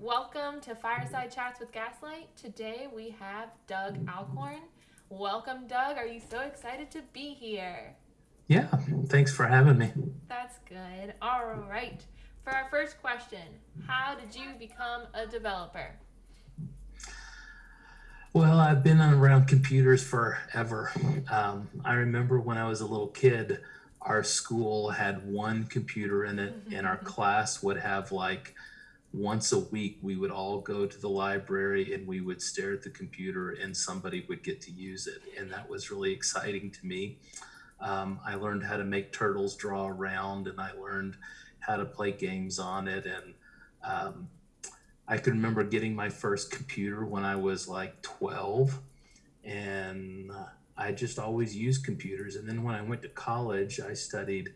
Welcome to Fireside Chats with Gaslight. Today we have Doug Alcorn. Welcome, Doug. Are you so excited to be here? Yeah, thanks for having me. That's good. All right. For our first question, how did you become a developer? Well, I've been around computers forever. Um, I remember when I was a little kid, our school had one computer in it, and our class would have like once a week, we would all go to the library and we would stare at the computer, and somebody would get to use it. And that was really exciting to me. Um, I learned how to make turtles draw around, and I learned how to play games on it. And um, I can remember getting my first computer when I was like 12, and I just always used computers. And then when I went to college, I studied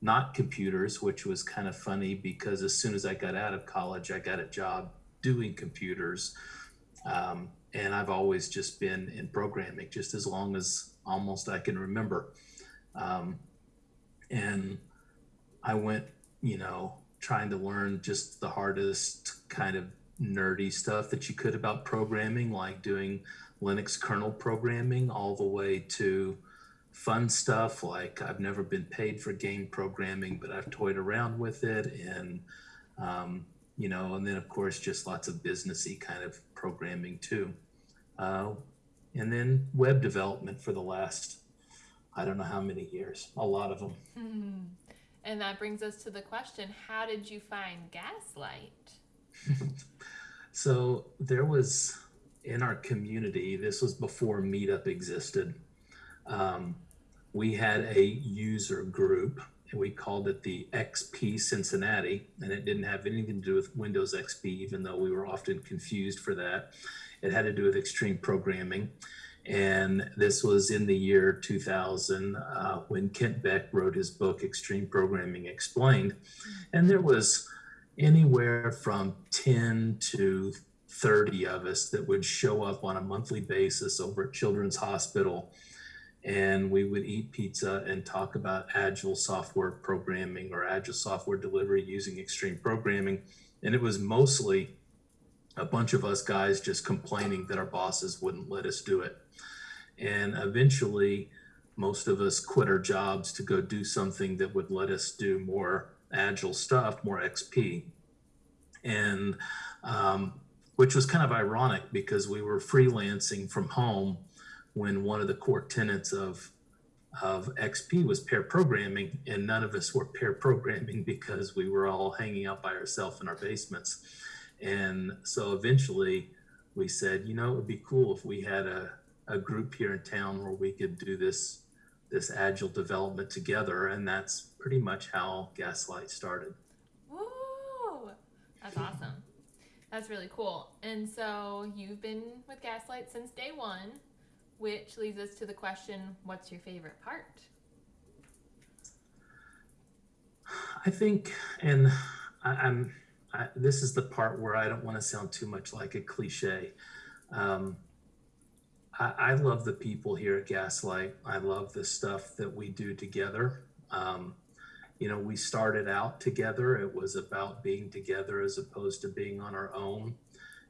not computers, which was kind of funny because as soon as I got out of college, I got a job doing computers. Um, and I've always just been in programming just as long as almost I can remember. Um, and I went, you know, trying to learn just the hardest kind of nerdy stuff that you could about programming, like doing Linux kernel programming, all the way to fun stuff like I've never been paid for game programming, but I've toyed around with it. And, um, you know, and then of course, just lots of businessy kind of programming too. Uh, and then web development for the last I don't know how many years, a lot of them. And that brings us to the question how did you find Gaslight? so there was in our community, this was before Meetup existed. Um, we had a user group and we called it the XP Cincinnati, and it didn't have anything to do with Windows XP, even though we were often confused for that. It had to do with extreme programming. And this was in the year 2000 uh, when Kent Beck wrote his book, Extreme Programming Explained. And there was anywhere from 10 to 30 of us that would show up on a monthly basis over at Children's Hospital. And we would eat pizza and talk about agile software programming or agile software delivery using extreme programming. And it was mostly a bunch of us guys just complaining that our bosses wouldn't let us do it. And eventually, most of us quit our jobs to go do something that would let us do more agile stuff, more XP. And um, which was kind of ironic because we were freelancing from home when one of the core tenets of of XP was pair programming, and none of us were pair programming because we were all hanging out by ourselves in our basements. And so eventually we said, you know, it would be cool if we had a, a group here in town where we could do this this agile development together. And that's pretty much how Gaslight started. Woo! That's awesome. That's really cool. And so you've been with Gaslight since day one, which leads us to the question what's your favorite part? I think, and I, I'm I, this is the part where I don't want to sound too much like a cliche. Um, I, I, love the people here at Gaslight. I love the stuff that we do together. Um, you know, we started out together. It was about being together as opposed to being on our own.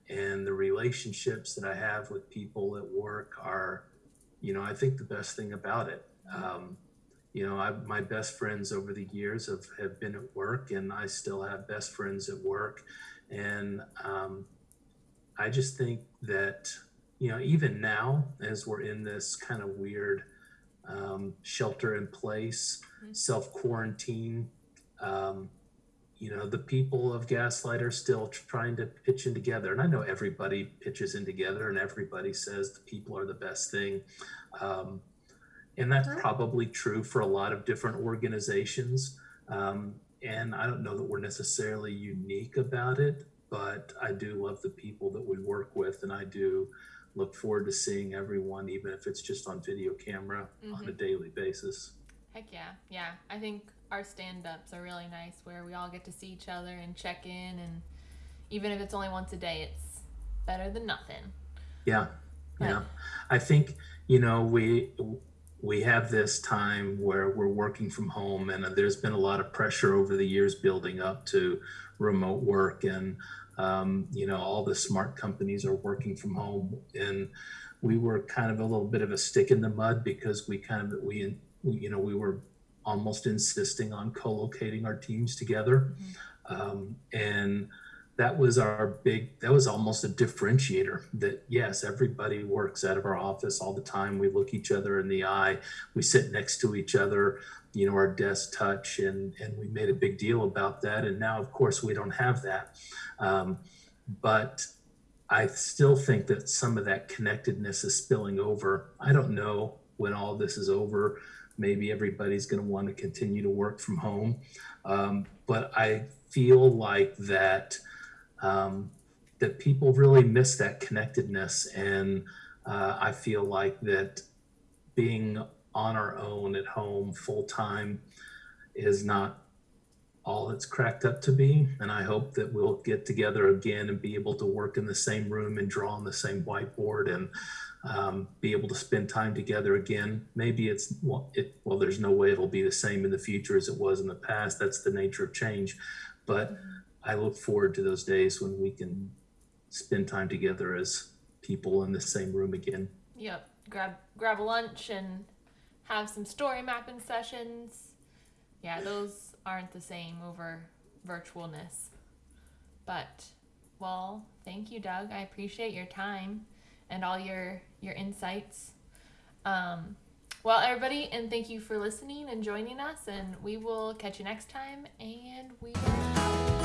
And the relationships that I have with people at work are, you know, I think the best thing about it. Um, you know, I, my best friends over the years have, have been at work, and I still have best friends at work. And um, I just think that, you know, even now, as we're in this kind of weird um, shelter in place, mm-hmm. self quarantine, um, you know, the people of Gaslight are still trying to pitch in together. And I know everybody pitches in together and everybody says the people are the best thing. Um, and that's probably true for a lot of different organizations. Um, and I don't know that we're necessarily unique about it, but I do love the people that we work with, and I do look forward to seeing everyone, even if it's just on video camera mm-hmm. on a mm-hmm. daily basis. Heck yeah, yeah. I think our stand-ups are really nice, where we all get to see each other and check in, and even if it's only once a day, it's better than nothing. Yeah, but, yeah. I think you know we we have this time where we're working from home, and there's been a lot of pressure over the years building up to remote work, and um, you know all the smart companies are working from home, and we were kind of a little bit of a stick in the mud because we kind of we, we you know we were almost insisting on co-locating our teams together, um, and that was our big that was almost a differentiator that yes everybody works out of our office all the time. We look each other in the eye. We sit next to each other you know our desks touch and and we made a big deal about that. And now of course we don't have that. Um, but i still think that some of that connectedness is spilling over. I don't know when all this is over maybe everybody's going to want to continue to work from home um, but i feel like that um, that people really miss that connectedness. And uh, I feel like that being on our own at home full time is not all it's cracked up to be. And I hope that we'll get together again and be able to work in the same room and draw on the same whiteboard and um, be able to spend time together again. Maybe it's well, it, well, there's no way it'll be the same in the future as it was in the past. That's the nature of change. But I look forward to those days when we can spend time together as people in the same room again. Yep. Grab grab lunch and have some story mapping sessions. Yeah, those aren't the same over virtualness. But well, thank you, Doug. I appreciate your time and all your your insights. Um, well, everybody, and thank you for listening and joining us. And we will catch you next time. And we.